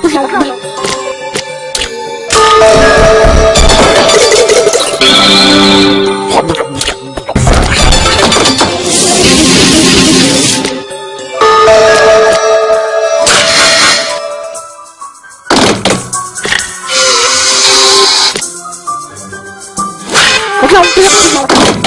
不是我不要我不要不要